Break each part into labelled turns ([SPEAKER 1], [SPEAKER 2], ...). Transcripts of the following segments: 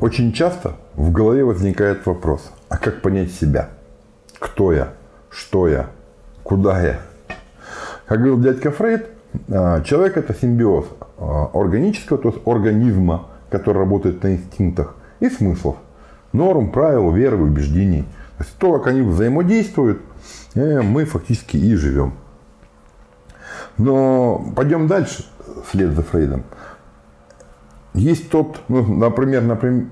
[SPEAKER 1] Очень часто в голове возникает вопрос, а как понять себя? Кто я? Что я? Куда я? Как говорил дядька Фрейд, а, человек это симбиоз а, органического, то есть организма, который работает на инстинктах, и смыслов, норм, правил, веры, убеждений. То есть то, как они взаимодействуют, э, мы фактически и живем. Но пойдем дальше, вслед за Фрейдом. Есть тот, ну, например, например,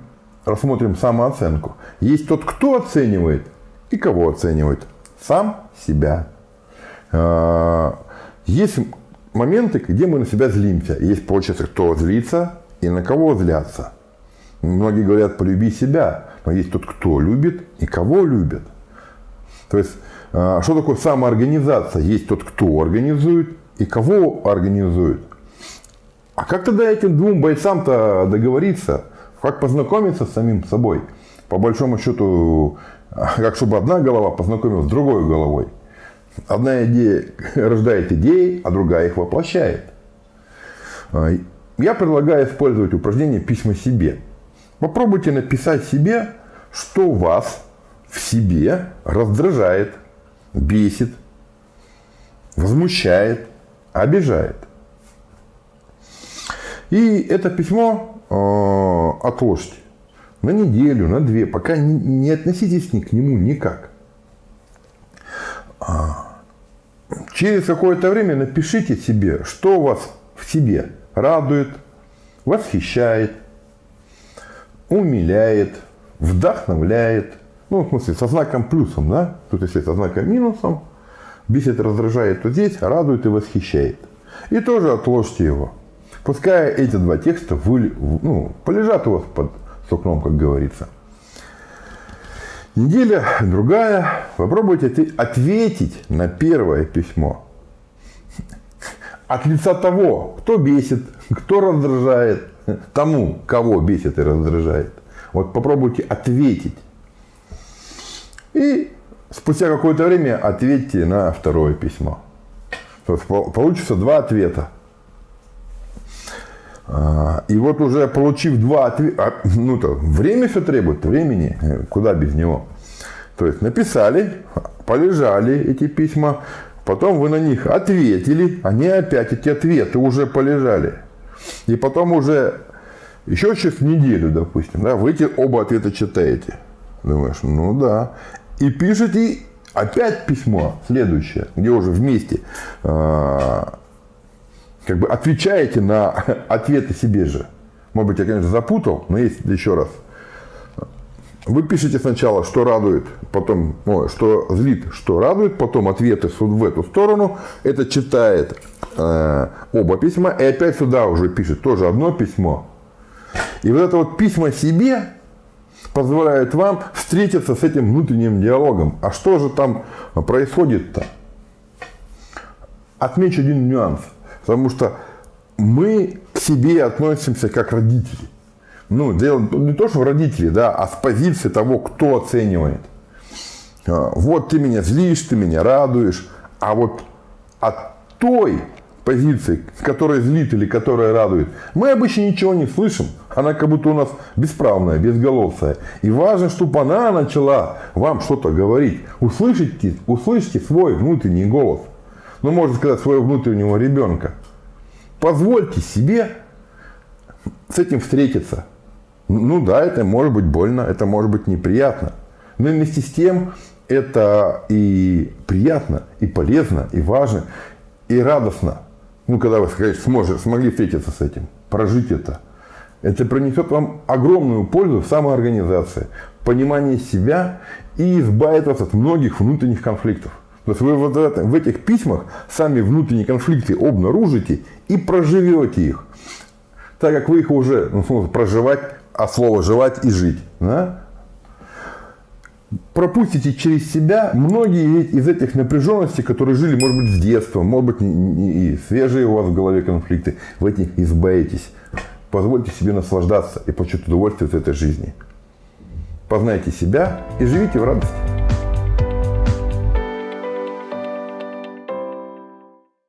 [SPEAKER 1] рассмотрим самооценку. Есть тот, кто оценивает и кого оценивает. Сам себя. А, есть моменты, где мы на себя злимся. Есть, получается, кто злится и на кого злятся. Многие говорят, полюби себя. Но есть тот, кто любит и кого любит. То есть, а, что такое самоорганизация? Есть тот, кто организует и кого организует. А как тогда этим двум бойцам-то договориться? Как познакомиться с самим собой? По большому счету, как чтобы одна голова познакомилась с другой головой. Одна идея рождает идеи, а другая их воплощает. А, я предлагаю использовать упражнение «Письма себе». Попробуйте написать себе, что вас в себе раздражает, бесит, возмущает, обижает. И это письмо э, отложьте на неделю, на две, пока не, не относитесь ни к нему никак. А, через какое-то время напишите себе, что вас в себе радует, восхищает, умиляет, вдохновляет. Ну, в смысле, со знаком плюсом, да? Тут если со знаком минусом, бесит, раздражает, то здесь радует и восхищает. И тоже отложьте его. Пускай эти два текста вы, ну, полежат у вас под сукном, как говорится. Неделя другая. Попробуйте ответить на первое письмо. От лица того, кто бесит, кто раздражает, тому, кого бесит и раздражает. Вот попробуйте ответить. И спустя какое-то время ответьте на второе письмо. То есть получится два ответа. А, и вот уже получив два ответа, ну то время все требует, времени, э, куда без него. То есть написали, полежали эти письма, потом вы на них ответили, они опять эти ответы уже полежали. И потом уже еще через неделю, допустим, да, вы эти оба ответа читаете. Думаешь, ну да. И пишете опять письмо следующее, где уже вместе а, как бы отвечаете на ответы себе же. Может быть, я, конечно, запутал, но есть еще раз. Вы пишете сначала, что радует, потом, ну, что злит, что радует, потом ответы в эту сторону. Это читает э, оба письма и опять сюда уже пишет тоже одно письмо. И вот это вот письма себе позволяет вам встретиться с этим внутренним диалогом. А что же там происходит-то? Отмечу один нюанс – Потому что мы к себе относимся как родители. Ну, дело не то, что родители, да, а с позиции того, кто оценивает. А, вот ты меня злишь, ты меня радуешь. А вот от той позиции, которая злит или которая радует, мы обычно ничего не слышим. Она как будто у нас бесправная, безголосая. И важно, чтобы она начала вам что-то говорить. Услышите, услышите свой внутренний голос – ну, можно сказать, своего внутреннего ребенка. Позвольте себе с этим встретиться. Ну да, это может быть больно, это может быть неприятно. Но вместе с тем это и приятно, и полезно, и важно, и радостно. Ну, когда вы сказать, сможете, смогли встретиться с этим, прожить это. Это принесет вам огромную пользу в самоорганизации, понимании себя и избавит вас от многих внутренних конфликтов. То есть вы вот в этих письмах сами внутренние конфликты обнаружите и проживете их. Так как вы их уже ну, проживать, а слово жевать и жить. Да? Пропустите через себя многие из этих напряженностей, которые жили, может быть, с детства, может быть, и свежие у вас в голове конфликты. В этих избавитесь. Позвольте себе наслаждаться и получить удовольствие от этой жизни. Познайте себя и живите в радости.